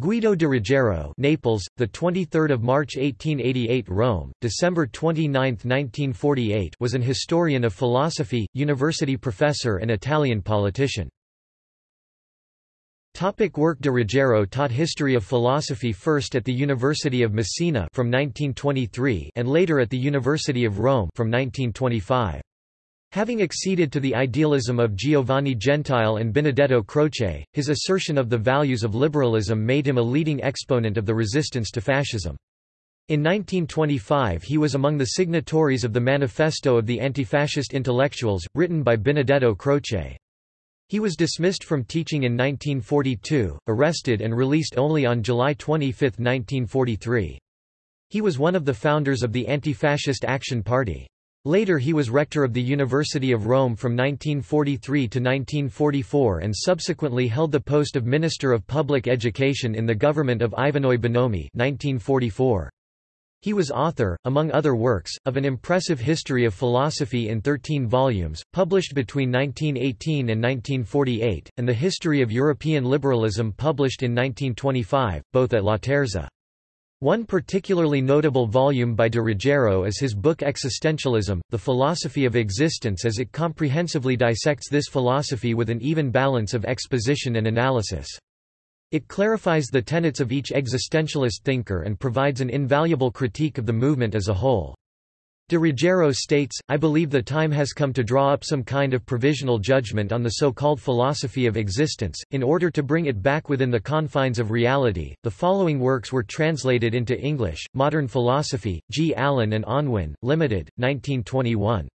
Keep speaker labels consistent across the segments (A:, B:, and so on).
A: Guido de Ruggiero Naples, the 23rd of March 1888 Rome, December 29, 1948 was an historian of philosophy, university professor and Italian politician. Topic work De Ruggiero taught history of philosophy first at the University of Messina from 1923 and later at the University of Rome from 1925. Having acceded to the idealism of Giovanni Gentile and Benedetto Croce, his assertion of the values of liberalism made him a leading exponent of the resistance to fascism. In 1925 he was among the signatories of the Manifesto of the Antifascist Intellectuals, written by Benedetto Croce. He was dismissed from teaching in 1942, arrested and released only on July 25, 1943. He was one of the founders of the Anti-Fascist Action Party. Later he was rector of the University of Rome from 1943 to 1944 and subsequently held the post of Minister of Public Education in the government of Ivanoe Bonomi 1944. He was author, among other works, of an impressive history of philosophy in 13 volumes, published between 1918 and 1948, and the history of European liberalism published in 1925, both at Laterza. One particularly notable volume by de Ruggiero is his book Existentialism, The Philosophy of Existence as it comprehensively dissects this philosophy with an even balance of exposition and analysis. It clarifies the tenets of each existentialist thinker and provides an invaluable critique of the movement as a whole. De Ruggiero states, I believe the time has come to draw up some kind of provisional judgment on the so-called philosophy of existence, in order to bring it back within the confines of reality. The following works were translated into English, Modern Philosophy, G. Allen and Unwin, Limited, 1921.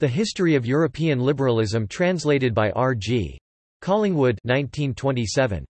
A: The History of European Liberalism translated by R. G. Collingwood 1927.